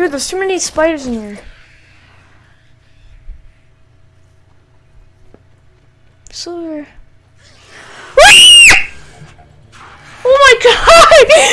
Dude, there's too many spiders in here. Silver. oh my god!